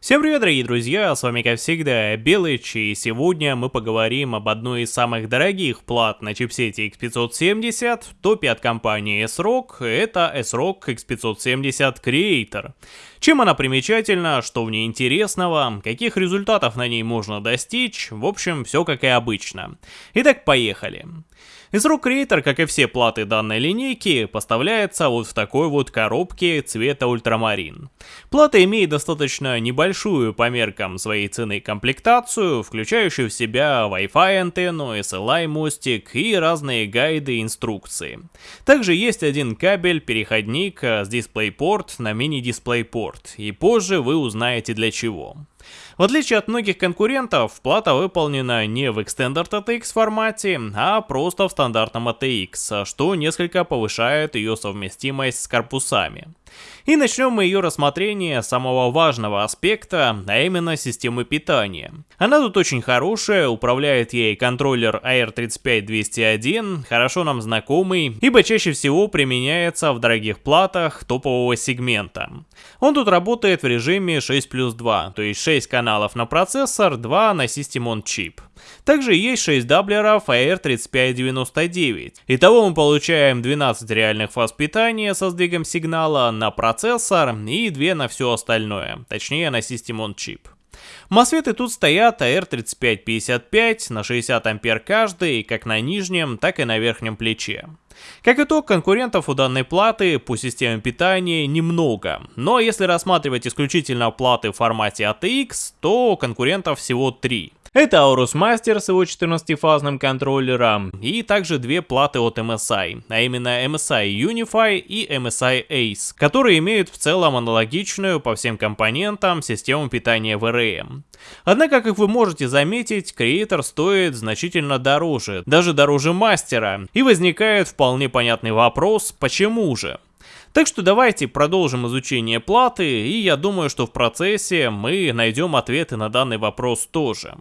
Всем привет, дорогие друзья, с вами как всегда Белыч, и сегодня мы поговорим об одной из самых дорогих плат на чипсете X570 в топе от компании S-Rock, это S-Rock X570 Creator. Чем она примечательна, что в ней интересного, каких результатов на ней можно достичь, в общем, все как и обычно. Итак, поехали. Из рук Creator, как и все платы данной линейки, поставляется вот в такой вот коробке цвета ультрамарин. Плата имеет достаточно небольшую по меркам своей цены комплектацию, включающую в себя Wi-Fi антенну, SLI мостик и разные гайды и инструкции. Также есть один кабель, переходник с DisplayPort на мини-DisplayPort, и позже вы узнаете для чего. В отличие от многих конкурентов, плата выполнена не в Extended ATX формате, а просто в стандартном ATX, что несколько повышает ее совместимость с корпусами. И начнем мы ее рассмотрение самого важного аспекта, а именно системы питания. Она тут очень хорошая, управляет ей контроллер AR35201, хорошо нам знакомый, ибо чаще всего применяется в дорогих платах топового сегмента. Он тут работает в режиме 6 плюс 2, то есть 6 каналов на процессор, 2 на System on Chip. Также есть 6 даблеров AR3599. Итого мы получаем 12 реальных фаз питания со сдвигом сигнала на процессор и 2 на все остальное, точнее на System on Chip. Мосфеты тут стоят AR3555 на 60 ампер каждый, как на нижнем, так и на верхнем плече. Как итог, конкурентов у данной платы по системе питания немного, но если рассматривать исключительно платы в формате ATX, то конкурентов всего 3. Это Aorus Master с его 14-фазным контроллером и также две платы от MSI, а именно MSI Unify и MSI Ace, которые имеют в целом аналогичную по всем компонентам систему питания VRM. Однако, как вы можете заметить, Creator стоит значительно дороже, даже дороже мастера, и возникает вполне понятный вопрос, почему же? Так что давайте продолжим изучение платы, и я думаю, что в процессе мы найдем ответы на данный вопрос тоже.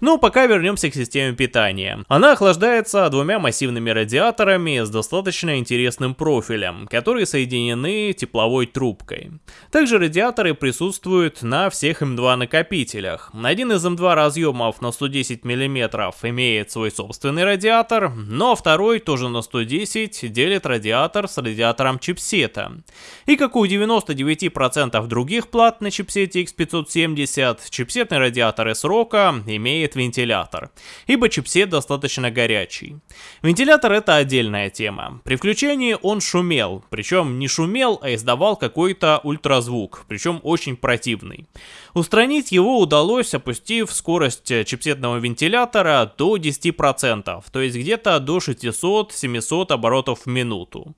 Но пока вернемся к системе питания. Она охлаждается двумя массивными радиаторами с достаточно интересным профилем, которые соединены тепловой трубкой. Также радиаторы присутствуют на всех М2 накопителях. Один из М2 разъемов на 110 мм имеет свой собственный радиатор, но второй тоже на 110 делит радиатор с радиатором чипсета чипсета. И как у 99% других плат на чипсете X570, чипсетный радиатор ASRock имеет вентилятор, ибо чипсет достаточно горячий. Вентилятор это отдельная тема. При включении он шумел, причем не шумел, а издавал какой-то ультразвук, причем очень противный. Устранить его удалось, опустив скорость чипсетного вентилятора до 10%, то есть где-то до 600-700 оборотов в минуту.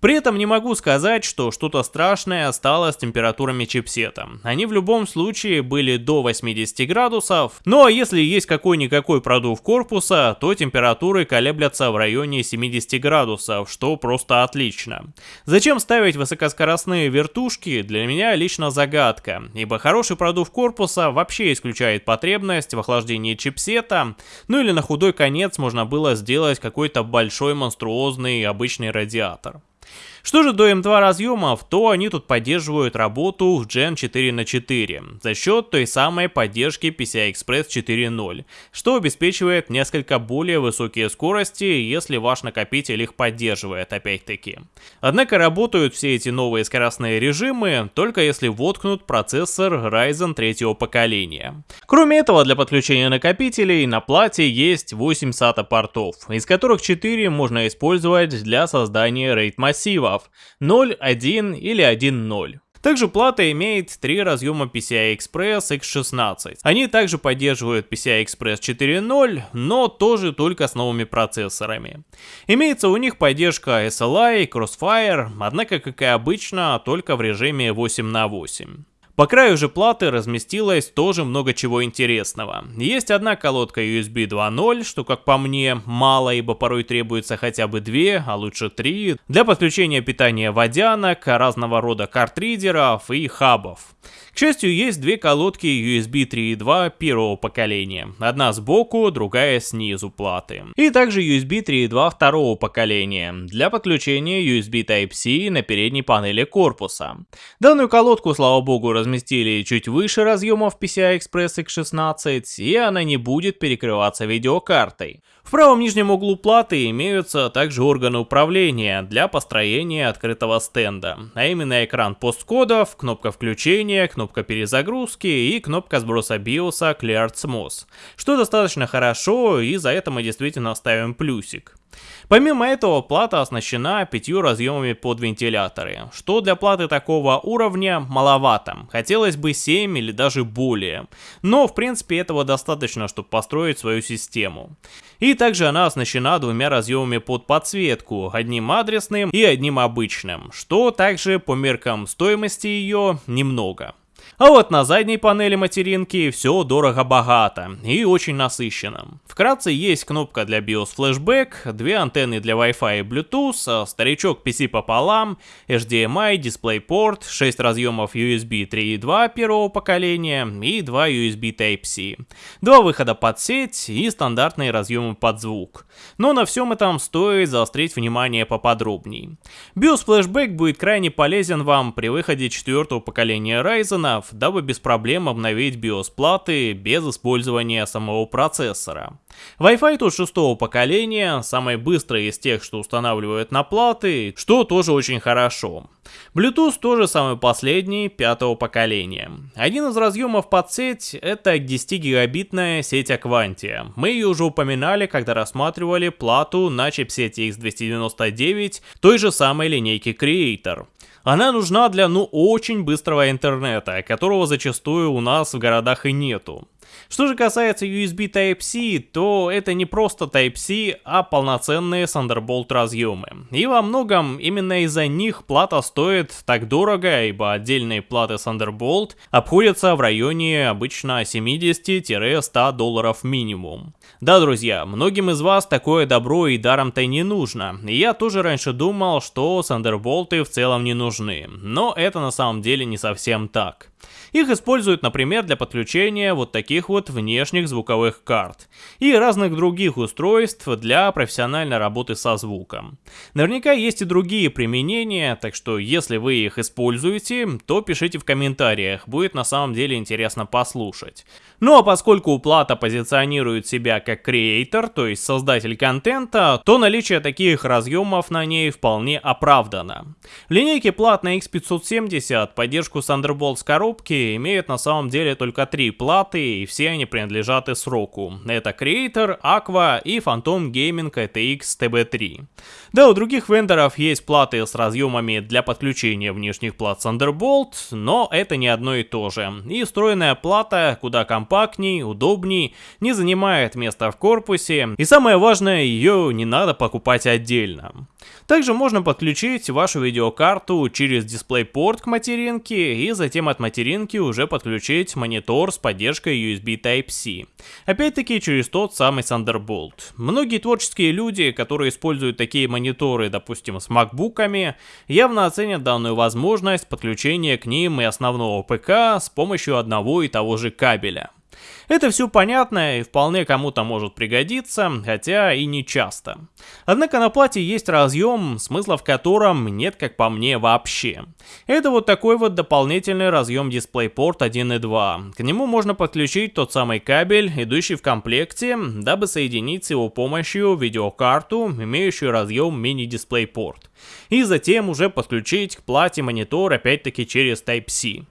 При этом не могу сказать, что что-то страшное стало с температурами чипсета. Они в любом случае были до 80 градусов, а если есть какой-никакой продув корпуса, то температуры колеблятся в районе 70 градусов, что просто отлично. Зачем ставить высокоскоростные вертушки, для меня лично загадка, ибо хороший продув корпуса вообще исключает потребность в охлаждении чипсета, ну или на худой конец можно было сделать какой-то большой монструозный обычный радиатор. Что же до M2 разъемов, то они тут поддерживают работу в Gen 4 на 4 за счет той самой поддержки PCI Express 4.0, что обеспечивает несколько более высокие скорости, если ваш накопитель их поддерживает опять-таки. Однако работают все эти новые скоростные режимы только если воткнут процессор Ryzen 3 поколения. Кроме этого, для подключения накопителей на плате есть 8 SATA портов, из которых 4 можно использовать для создания RAID массива, клавов 0, 1 или 1.0. Также плата имеет три разъема PCI Express X16. Они также поддерживают PCI Express 4.0, но тоже только с новыми процессорами. Имеется у них поддержка SLI, Crossfire, однако, как и обычно, только в режиме 8 на 8. По краю же платы разместилось тоже много чего интересного. Есть одна колодка USB 2.0, что как по мне мало, ибо порой требуется хотя бы две, а лучше три, для подключения питания водянок, разного рода картридеров и хабов. К счастью, есть две колодки USB 3.2 первого поколения. Одна сбоку, другая снизу платы. И также USB 3.2 второго поколения для подключения USB Type-C на передней панели корпуса. Данную колодку, слава богу, разместили чуть выше разъемов PCI Express X16, и она не будет перекрываться видеокартой. В правом нижнем углу платы имеются также органы управления для построения открытого стенда, а именно экран посткодов, кнопка включения, кнопка перезагрузки и кнопка сброса биоса Clear Smooth, что достаточно хорошо и за это мы действительно ставим плюсик. Помимо этого, плата оснащена пятью разъемами под вентиляторы, что для платы такого уровня маловато, хотелось бы 7 или даже более, но в принципе этого достаточно, чтобы построить свою систему. И также она оснащена двумя разъемами под подсветку, одним адресным и одним обычным, что также по меркам стоимости ее немного. А вот на задней панели материнки все дорого-богато и очень насыщенно. Вкратце есть кнопка для BIOS Flashback, две антенны для Wi-Fi и Bluetooth, старичок PC пополам, HDMI, DisplayPort, 6 разъемов USB 3.2 первого поколения и 2 USB Type-C, два выхода под сеть и стандартные разъемы под звук. Но на всем этом стоит заострить внимание поподробней. BIOS Flashback будет крайне полезен вам при выходе четвертого поколения Ryzen, дабы без проблем обновить BIOS платы без использования самого процессора. Wi-Fi тут шестого поколения, самый быстрый из тех, что устанавливают на платы, что тоже очень хорошо. Bluetooth тоже самый последний, пятого поколения. Один из разъемов под сеть это 10 гигабитная сеть Aquantia. Мы ее уже упоминали, когда рассматривали плату на чипсете X299 той же самой линейки Creator. Она нужна для ну очень быстрого интернета, которого зачастую у нас в городах и нету. Что же касается USB Type-C, то это не просто Type-C, а полноценные Thunderbolt разъемы. И во многом именно из-за них плата стоит так дорого, ибо отдельные платы Thunderbolt обходятся в районе обычно 70-100 долларов минимум. Да, друзья, многим из вас такое добро и даром-то не нужно. Я тоже раньше думал, что Thunderbolt в целом не нужны, но это на самом деле не совсем так. Их используют, например, для подключения вот таких вот внешних звуковых карт и разных других устройств для профессиональной работы со звуком. Наверняка есть и другие применения, так что если вы их используете, то пишите в комментариях, будет на самом деле интересно послушать. Ну а поскольку плата позиционирует себя как креатор, то есть создатель контента, то наличие таких разъемов на ней вполне оправдано. В линейке плат на X570 поддержку Thunderbolt с коробки имеют на самом деле только три платы, и все они принадлежат сроку. Это Creator, Aqua и Phantom Gaming ATX TB3. Да, у других вендоров есть платы с разъемами для подключения внешних плат Thunderbolt, но это не одно и то же. И встроенная плата куда компактнее компактней, удобней, не занимает места в корпусе, и самое важное, ее не надо покупать отдельно. Также можно подключить вашу видеокарту через DisplayPort к материнке и затем от материнки уже подключить монитор с поддержкой USB Type-C. Опять-таки через тот самый Thunderbolt. Многие творческие люди, которые используют такие мониторы, допустим, с макбуками, явно оценят данную возможность подключения к ним и основного ПК с помощью одного и того же кабеля. Это все понятно и вполне кому-то может пригодиться, хотя и не часто. Однако на плате есть разъем, смысла в котором нет, как по мне, вообще. Это вот такой вот дополнительный разъем DisplayPort 1 и 2. К нему можно подключить тот самый кабель, идущий в комплекте, дабы соединить с его помощью видеокарту, имеющую разъем мини-DisplayPort. И затем уже подключить к плате монитор опять-таки через Type-C.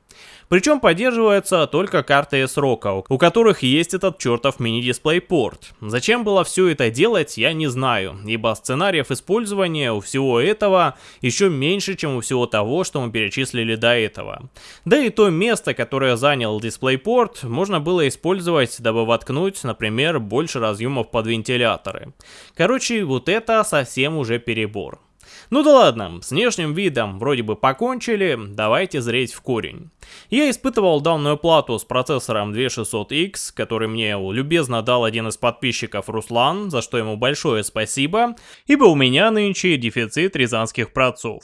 Причем поддерживаются только карты S-Rock, у которых есть этот чертов мини-дисплей-порт. Зачем было все это делать, я не знаю, ибо сценариев использования у всего этого еще меньше, чем у всего того, что мы перечислили до этого. Да и то место, которое занял дисплей-порт, можно было использовать, дабы воткнуть, например, больше разъемов под вентиляторы. Короче, вот это совсем уже перебор. Ну да ладно, с внешним видом вроде бы покончили, давайте зреть в корень. Я испытывал данную плату с процессором 2600X, который мне любезно дал один из подписчиков Руслан, за что ему большое спасибо, ибо у меня нынче дефицит рязанских процов.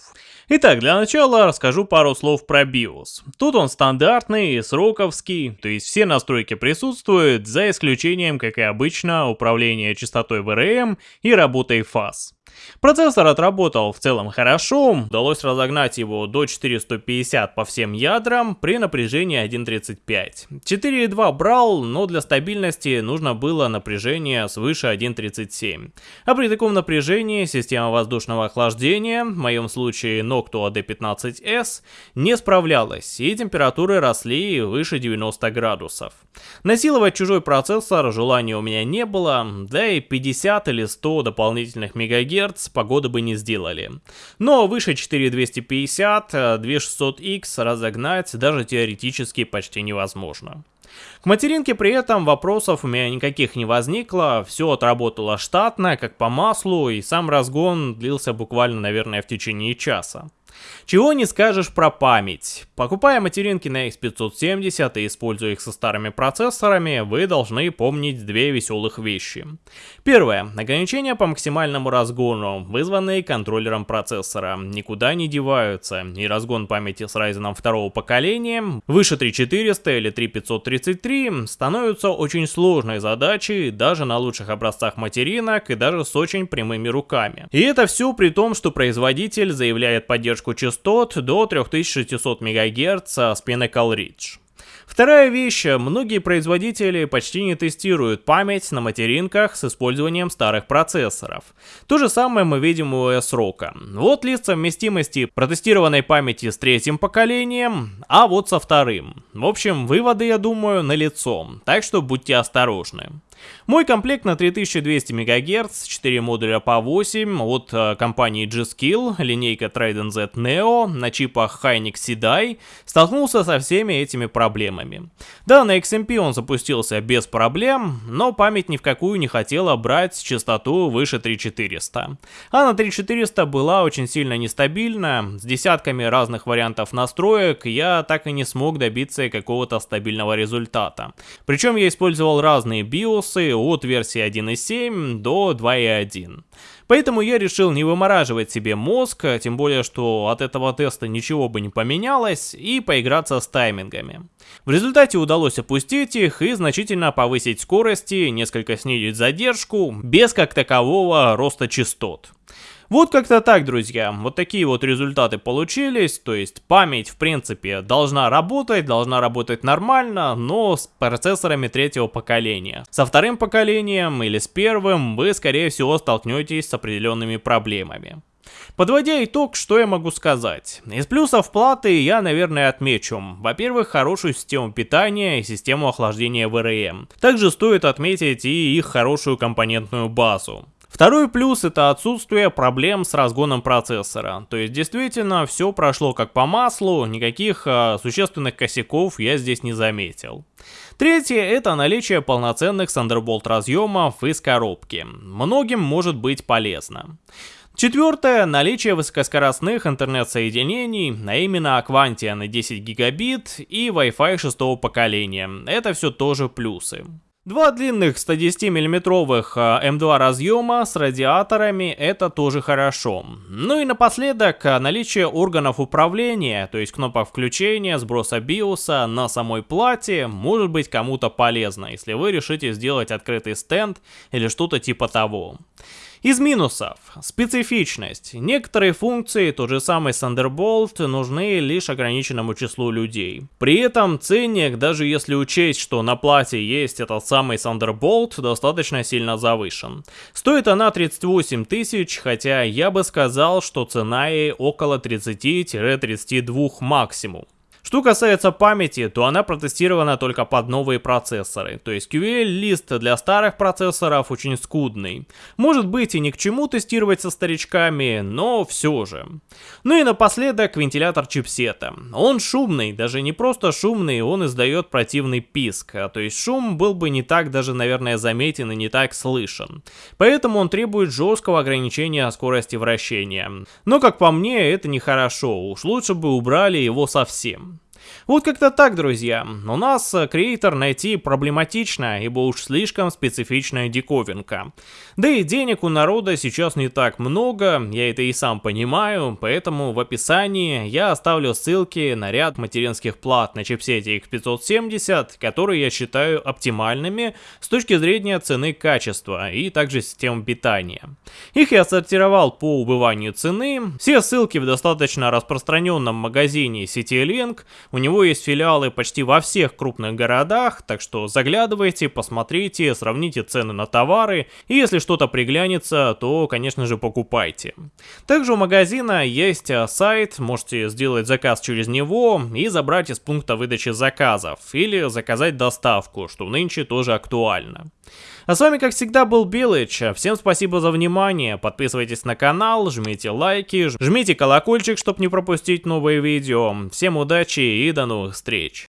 Итак, для начала расскажу пару слов про BIOS. Тут он стандартный, сроковский, то есть все настройки присутствуют, за исключением, как и обычно, управления частотой VRM и работой фаз. Процессор отработал в целом хорошо, удалось разогнать его до 450 по всем ядрам при напряжении 1.35. 4.2 брал, но для стабильности нужно было напряжение свыше 1.37. А при таком напряжении система воздушного охлаждения, в моем случае Noctua D15S, не справлялась и температуры росли выше 90 градусов. Насиловать чужой процессор желания у меня не было, да и 50 или 100 дополнительных мегагерц погоды бы не сделали. Но выше 4250, 2600X разогнать даже теоретически почти невозможно. К материнке при этом вопросов у меня никаких не возникло, все отработало штатно, как по маслу, и сам разгон длился буквально, наверное, в течение часа. Чего не скажешь про память. Покупая материнки на X570 и используя их со старыми процессорами, вы должны помнить две веселых вещи. Первое. Ограничения по максимальному разгону, вызванные контроллером процессора, никуда не деваются, и разгон памяти с Ryzen второго поколения, выше 3400 или 3533, становится очень сложной задачей даже на лучших образцах материнок и даже с очень прямыми руками. И это все при том, что производитель заявляет поддержку частот до 3600 МГц с Pinnacle Ridge. Вторая вещь, многие производители почти не тестируют память на материнках с использованием старых процессоров. То же самое мы видим у S-Rock. Вот лист совместимости протестированной памяти с третьим поколением, а вот со вторым. В общем, выводы, я думаю, налицо, так что будьте осторожны. Мой комплект на 3200 МГц, 4 модуля по 8 от э, компании G-Skill, линейка Trident Z Neo на чипах Hynix CDI, столкнулся со всеми этими проблемами. Да, на XMP он запустился без проблем, но память ни в какую не хотела брать частоту выше 3400. А на 3400 была очень сильно нестабильна, с десятками разных вариантов настроек я так и не смог добиться какого-то стабильного результата. Причем я использовал разные BIOS, от версии 1.7 до 2.1. Поэтому я решил не вымораживать себе мозг, тем более, что от этого теста ничего бы не поменялось, и поиграться с таймингами. В результате удалось опустить их и значительно повысить скорости, несколько снизить задержку, без как такового роста частот. Вот как-то так, друзья. Вот такие вот результаты получились. То есть память, в принципе, должна работать, должна работать нормально, но с процессорами третьего поколения. Со вторым поколением или с первым вы, скорее всего, столкнетесь с определенными проблемами. Подводя итог, что я могу сказать? Из плюсов платы я, наверное, отмечу. Во-первых, хорошую систему питания и систему охлаждения VRM. Также стоит отметить и их хорошую компонентную базу. Второй плюс это отсутствие проблем с разгоном процессора. То есть действительно все прошло как по маслу, никаких э, существенных косяков я здесь не заметил. Третье это наличие полноценных Thunderbolt разъемов из коробки. Многим может быть полезно. Четвертое – наличие высокоскоростных интернет-соединений, а именно Aquantia на 10 гигабит и Wi-Fi шестого поколения. Это все тоже плюсы. Два длинных 110 миллиметровых М2 разъема с радиаторами это тоже хорошо. Ну и напоследок наличие органов управления, то есть кнопок включения, сброса биоса на самой плате может быть кому-то полезно, если вы решите сделать открытый стенд или что-то типа того. Из минусов. Специфичность. Некоторые функции, тот же самый Thunderbolt, нужны лишь ограниченному числу людей. При этом ценник, даже если учесть, что на плате есть этот самый Thunderbolt, достаточно сильно завышен. Стоит она 38 тысяч, хотя я бы сказал, что цена ей около 30-32 максимум. Что касается памяти, то она протестирована только под новые процессоры, то есть QL-лист для старых процессоров очень скудный. Может быть и ни к чему тестировать со старичками, но все же. Ну и напоследок вентилятор чипсета. Он шумный, даже не просто шумный, он издает противный писк, а то есть шум был бы не так даже, наверное, заметен и не так слышен. Поэтому он требует жесткого ограничения скорости вращения. Но как по мне, это нехорошо, уж лучше бы убрали его совсем. Вот как-то так, друзья. У нас э, креатор найти проблематично, ибо уж слишком специфичная диковинка. Да и денег у народа сейчас не так много, я это и сам понимаю, поэтому в описании я оставлю ссылки на ряд материнских плат на чипсете X570, которые я считаю оптимальными с точки зрения цены качества и также системы питания. Их я сортировал по убыванию цены, все ссылки в достаточно распространенном магазине CityLink, у него есть филиалы почти во всех крупных городах, так что заглядывайте, посмотрите, сравните цены на товары, и если что-то приглянется, то, конечно же, покупайте. Также у магазина есть а, сайт, можете сделать заказ через него и забрать из пункта выдачи заказов, или заказать доставку, что нынче тоже актуально. А с вами, как всегда, был Билыч. Всем спасибо за внимание. Подписывайтесь на канал, жмите лайки, жмите колокольчик, чтобы не пропустить новые видео. Всем удачи и до новых встреч.